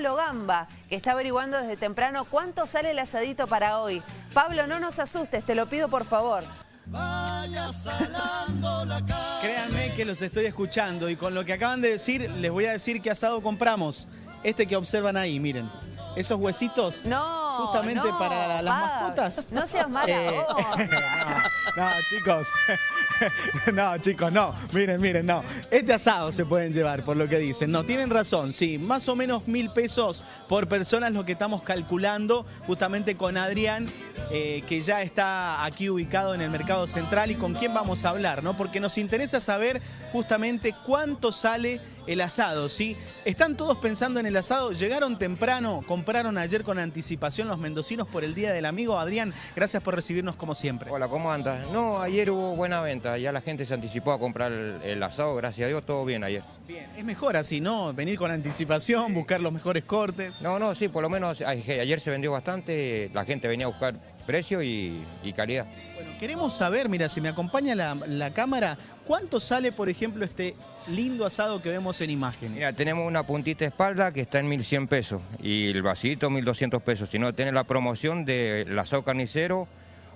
Pablo Gamba, que está averiguando desde temprano cuánto sale el asadito para hoy. Pablo, no nos asustes, te lo pido por favor. Créanme que los estoy escuchando y con lo que acaban de decir, les voy a decir qué asado compramos. Este que observan ahí, miren. Esos huesitos, No, justamente no, para las mascotas. No seas mala Eh, no, chicos. No, chicos, no. Miren, miren, no. Este asado se pueden llevar, por lo que dicen. No, tienen razón, sí. Más o menos mil pesos por persona es lo que estamos calculando justamente con Adrián, eh, que ya está aquí ubicado en el mercado central y con quién vamos a hablar, ¿no? Porque nos interesa saber justamente cuánto sale el asado, ¿sí? Están todos pensando en el asado, llegaron temprano, compraron ayer con anticipación los mendocinos por el Día del Amigo. Adrián, gracias por recibirnos como siempre. Hola, ¿cómo andas? No, ayer hubo buena venta, ya la gente se anticipó a comprar el, el asado, gracias a Dios, todo bien ayer. Bien, es mejor así, ¿no? Venir con anticipación, buscar los mejores cortes. No, no, sí, por lo menos ayer se vendió bastante, la gente venía a buscar precio y, y calidad. Bueno, queremos saber, mira, si me acompaña la, la cámara, ¿cuánto sale, por ejemplo, este lindo asado que vemos en imágenes? Mira, tenemos una puntita de espalda que está en 1.100 pesos y el vasito 1.200 pesos, si no, tenés la promoción del asado carnicero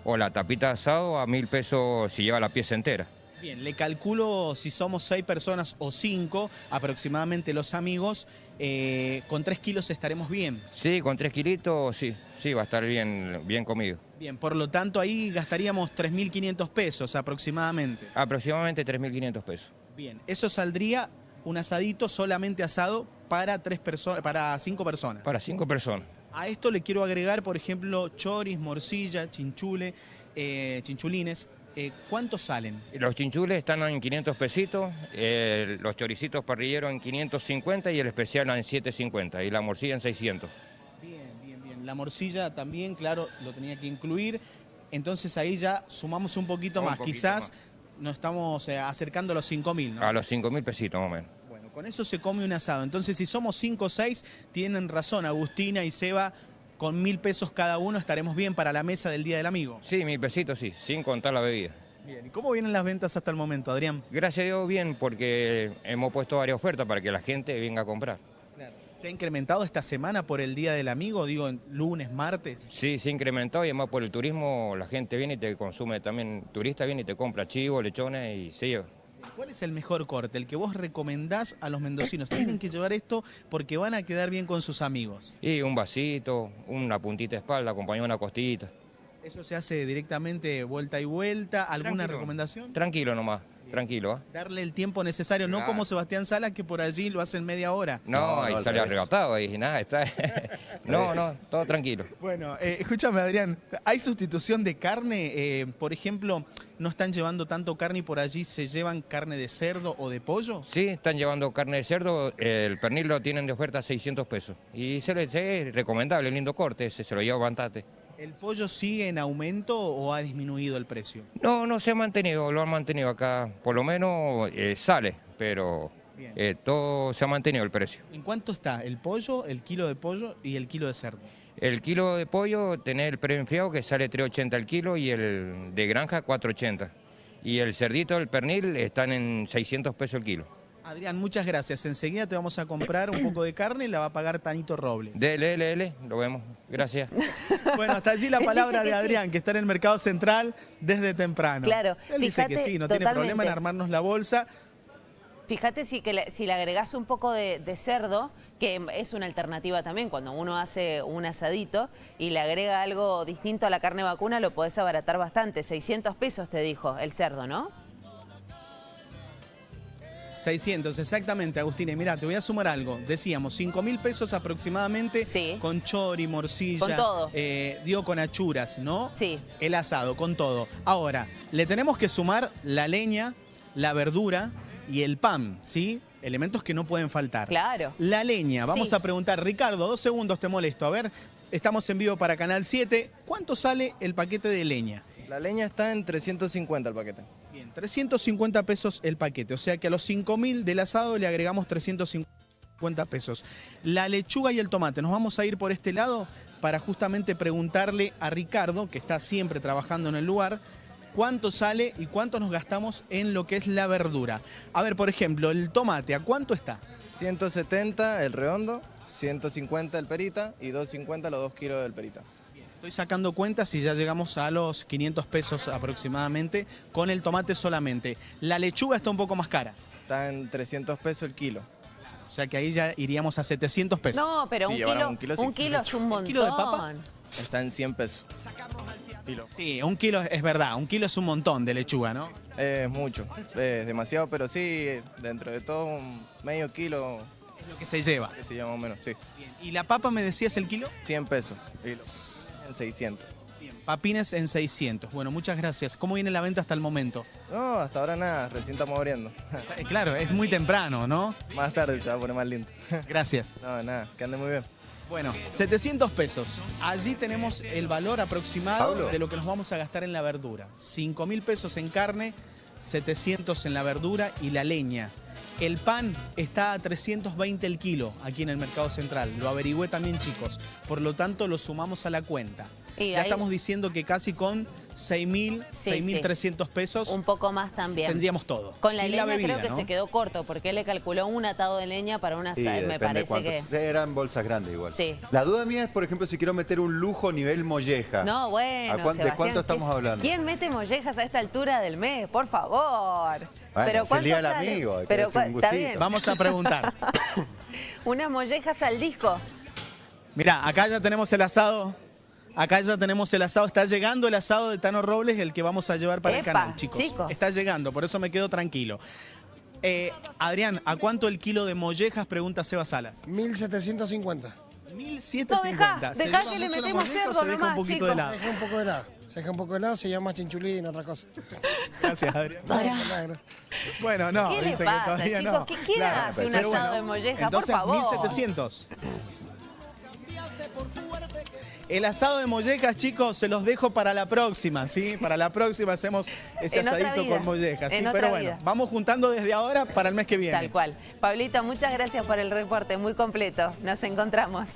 o la tapita de asado a 1.000 pesos si lleva la pieza entera. Bien, le calculo si somos seis personas o cinco, aproximadamente los amigos, eh, con tres kilos estaremos bien. Sí, con 3 kilitos, sí, sí, va a estar bien, bien comido. Bien, por lo tanto ahí gastaríamos 3.500 pesos aproximadamente. Aproximadamente 3.500 pesos. Bien, eso saldría un asadito solamente asado para tres personas, para cinco personas. Para 5 personas. A esto le quiero agregar, por ejemplo, choris, morcilla, chinchule, eh, chinchulines. Eh, ¿Cuántos salen? Los chinchules están en 500 pesitos, eh, los choricitos parrilleros en 550 y el especial en 750 y la morcilla en 600. Bien, bien, bien. La morcilla también, claro, lo tenía que incluir. Entonces ahí ya sumamos un poquito Un más. poquito Quizás nos estamos eh, acercando a los 5.000, ¿no? A los 5 mil pesitos más o menos. Bueno, con eso se come un asado. Entonces, si somos 5 o 6, tienen razón, Agustina y Seba, con mil pesos cada uno estaremos bien para la mesa del Día del Amigo. Sí, mil pesitos sí, sin contar la bebida. Bien, ¿y cómo vienen las ventas hasta el momento, Adrián? Gracias a Dios bien porque hemos puesto varias ofertas para que la gente venga a comprar. ¿Se ha incrementado esta semana por el Día del Amigo? Digo, lunes, martes. Sí, se ha incrementado y además por el turismo la gente viene y te consume también, turista viene y te compra chivos, lechones y se lleva. ¿Cuál es el mejor corte? El que vos recomendás a los mendocinos. Tienen que llevar esto porque van a quedar bien con sus amigos. Y un vasito, una puntita de espalda, acompañado una costillita. ¿Eso se hace directamente vuelta y vuelta? ¿Alguna Tranquilo. recomendación? Tranquilo nomás, tranquilo. ¿ah? Darle el tiempo necesario, no como Sebastián Sala que por allí lo hace en media hora. No, No, sale arrebatado, ahí nada, está. no, no, todo tranquilo. Bueno, eh, escúchame Adrián, ¿hay sustitución de carne? Eh, por ejemplo, ¿no están llevando tanto carne y por allí se llevan carne de cerdo o de pollo? Sí, están llevando carne de cerdo, el pernil lo tienen de oferta a 600 pesos. Y se le es recomendable, lindo corte, ese se lo lleva Bantate. ¿El pollo sigue en aumento o ha disminuido el precio? No, no se ha mantenido, lo han mantenido acá, por lo menos eh, sale, pero eh, todo se ha mantenido el precio. ¿En cuánto está el pollo, el kilo de pollo y el kilo de cerdo? El kilo de pollo, tener el preenfriado que sale 3.80 el kilo y el de granja 4.80. Y el cerdito, el pernil, están en 600 pesos el kilo. Adrián, muchas gracias. Enseguida te vamos a comprar un poco de carne y la va a pagar Tanito Robles. Dele, dele, dele, lo vemos. Gracias. Bueno, hasta allí la palabra de sí. Adrián, que está en el mercado central desde temprano. Claro, Él dice que sí, no tiene problema en armarnos la bolsa. Fíjate si, que le, si le agregás un poco de, de cerdo, que es una alternativa también, cuando uno hace un asadito y le agrega algo distinto a la carne vacuna, lo podés abaratar bastante. 600 pesos te dijo el cerdo, ¿no? 600, exactamente, Agustín. Y mira, te voy a sumar algo. Decíamos, 5 mil pesos aproximadamente Sí. con chori, morcilla. Con todo. eh, digo, con achuras, ¿no? Sí. El asado, con todo. Ahora, le tenemos que sumar la leña, la verdura y el pan, ¿sí? Elementos que no pueden faltar. Claro. La leña, vamos Sí. a preguntar, Ricardo, dos segundos te molesto. A ver, estamos en vivo para Canal 7. ¿Cuánto sale el paquete de leña? La leña está en 350 el paquete. Bien, 350 pesos el paquete. O sea que a los 5 mil del asado le agregamos 350 pesos. La lechuga y el tomate. Nos vamos a ir por este lado para justamente preguntarle a Ricardo, que está siempre trabajando en el lugar, cuánto sale y cuánto nos gastamos en lo que es la verdura. A ver, por ejemplo, el tomate, ¿a cuánto está? 170 el redondo, 150 el perita y 250 los 2 kilos del perita. Estoy sacando cuentas y ya llegamos a los 500 pesos aproximadamente con el tomate solamente. La lechuga está un poco más cara. Está en 300 pesos el kilo. O sea que ahí ya iríamos a 700 pesos. No, pero Sí, un, kilo, un kilo, un kilo es un montón. kilo de papa? Está en 100 pesos. Kilo. Sí, un kilo es verdad, un kilo es un montón de lechuga, ¿no? Es mucho, es demasiado, pero sí, dentro de todo un medio kilo, Es lo que se lleva. que se llama más o menos, sí. Bien. ¿Y la papa me decías el kilo? 100 pesos. Y lo- en 600. Bien. Papines en 600. Bueno, muchas gracias. ¿Cómo viene la venta hasta el momento? No, hasta ahora nada, recién estamos abriendo. Eh, Claro, es muy temprano, ¿no? Más tarde se va a poner más lindo. Gracias. No, nada, que ande muy bien. Bueno, 700 pesos. Allí tenemos el valor aproximado Pablo. de lo que nos vamos a gastar en la verdura. 5 mil pesos en carne, 700 en la verdura y la leña. El pan está a 320 el kilo aquí en el Mercado Central. Lo averigüé también, chicos. Por lo tanto, lo sumamos a la cuenta. Y ya ahí- estamos diciendo que casi con 6 mil, Sí, 6.300 pesos Un poco más también. tendríamos todo. Con la Sin leña bebida, creo que ¿no? se quedó corto porque él le calculó un atado de leña para una Sí, sa- me parece cuántos- que Eran bolsas grandes igual. Sí. La duda mía es, por ejemplo, si quiero meter un lujo nivel molleja. No, bueno, ¿A cuán- ¿De cuánto ¿qué- estamos hablando? ¿Quién mete mollejas a esta altura del mes? Por favor. Bueno, Pero es el ¿cuánto sale? amigo, Pero está gustito. bien. Vamos a preguntar. Unas mollejas al disco. Mirá, acá ya tenemos el asado. Acá ya tenemos el asado. Está llegando el asado de Tano Robles, el que vamos a llevar para Epa, el canal, chicos. chicos. Está llegando, por eso me quedo tranquilo. Eh, Adrián, ¿a cuánto el kilo de mollejas? Pregunta Seba Salas. 1750. 1750. No, ¿Se dejá lleva que le metemos cerdo se deja un poquito chicos. de lado? Se deja un poco de helado. Se deja un poco de helado, se llama chinchulín, otra cosa. Gracias, Adrián. Bueno, no, ¿Qué le dice pasa, que todavía chicos? no. ¿Qué- quién hace un pero asado de molleja? Por Entonces, favor. 1700. El asado de mollejas, chicos, se los dejo para la próxima, ¿sí? Para la próxima hacemos ese En asadito con mollejas, ¿sí? Pero bueno, vida. vamos juntando desde ahora para el mes que viene. Tal cual. Pablito, muchas gracias por el reporte, muy completo. Nos encontramos.